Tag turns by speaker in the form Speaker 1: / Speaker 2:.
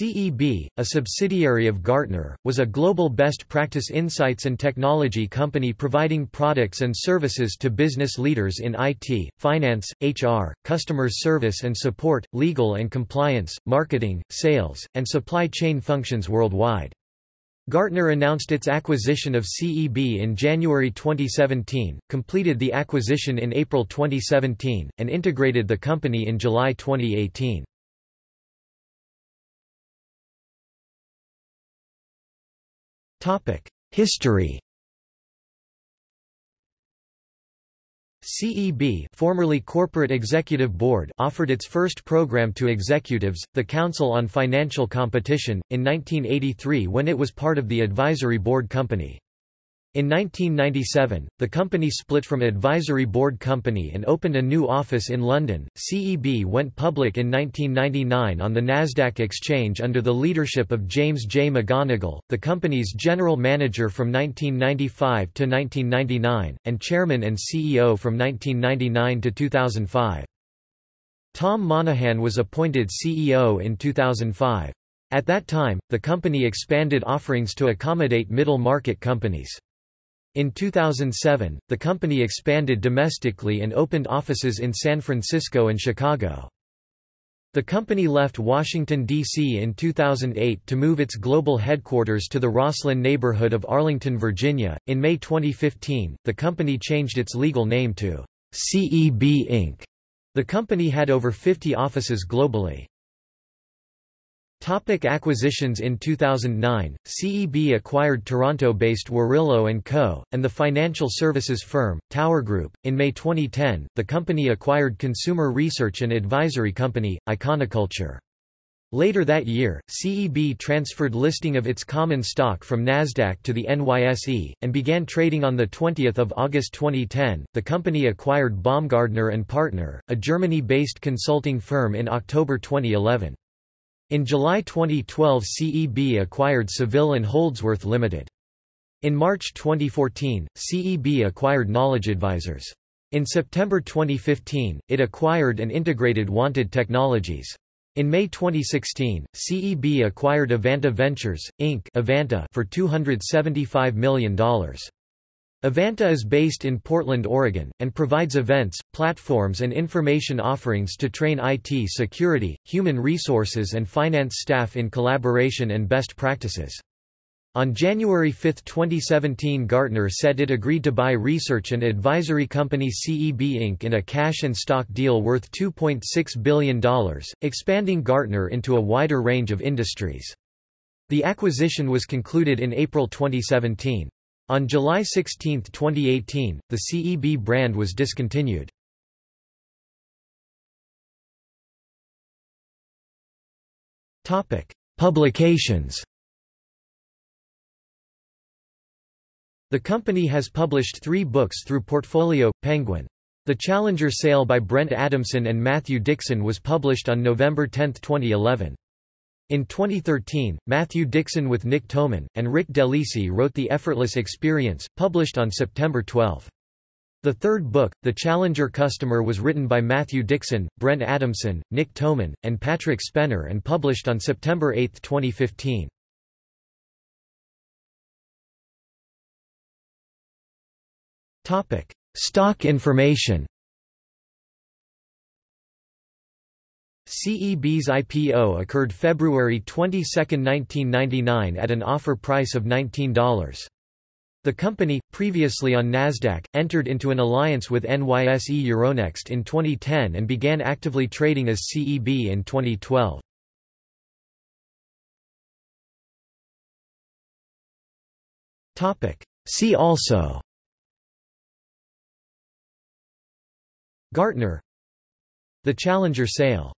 Speaker 1: CEB, a subsidiary of Gartner, was a global best practice insights and technology company providing products and services to business leaders in IT, finance, HR, customer service and support, legal and compliance, marketing, sales, and supply chain functions worldwide. Gartner announced its acquisition of CEB in January 2017, completed the acquisition in April 2017, and integrated the company in July 2018. History CEB formerly Corporate Executive Board offered its first program to executives, the Council on Financial Competition, in 1983 when it was part of the Advisory Board Company. In 1997, the company split from Advisory Board Company and opened a new office in London. CEB went public in 1999 on the Nasdaq exchange under the leadership of James J. McGonigle, the company's general manager from 1995 to 1999, and chairman and CEO from 1999 to 2005. Tom Monahan was appointed CEO in 2005. At that time, the company expanded offerings to accommodate middle-market companies. In 2007, the company expanded domestically and opened offices in San Francisco and Chicago. The company left Washington, D.C. in 2008 to move its global headquarters to the Rosslyn neighborhood of Arlington, Virginia. In May 2015, the company changed its legal name to CEB Inc. The company had over 50 offices globally. Topic acquisitions In 2009, CEB acquired Toronto-based Warillo & Co., and the financial services firm, Tower Group. In May 2010, the company acquired consumer research and advisory company, Iconoculture. Later that year, CEB transferred listing of its common stock from Nasdaq to the NYSE and began trading on the 20th of August 2010. The company acquired Baumgartner and Partner, a Germany-based consulting firm in October 2011. In July 2012 CEB acquired Saville and Holdsworth Limited. In March 2014, CEB acquired Knowledge Advisors. In September 2015, it acquired and integrated Wanted Technologies. In May 2016, CEB acquired Evanta Ventures, Inc. Evanta for $275 million. Evanta is based in Portland, Oregon, and provides events, platforms and information offerings to train IT security, human resources and finance staff in collaboration and best practices. On January 5, 2017 Gartner said it agreed to buy research and advisory company CEB Inc. in a cash and stock deal worth $2.6 billion, expanding Gartner into a wider range of industries. The acquisition was concluded in April 2017. On July 16, 2018, the CEB brand was discontinued. Publications The company has published three books through Portfolio, Penguin. The Challenger Sale by Brent Adamson and Matthew Dixon was published on November 10, 2011. In 2013, Matthew Dixon with Nick Toman, and Rick Delisi wrote The Effortless Experience, published on September 12. The third book, The Challenger Customer was written by Matthew Dixon, Brent Adamson, Nick Toman, and Patrick Spenner and published on September 8, 2015. Stock information CEB's IPO occurred February 22, 1999 at an offer price of $19. The company, previously on Nasdaq, entered into an alliance with NYSE Euronext in 2010 and began actively trading as CEB in 2012. See also Gartner The Challenger sale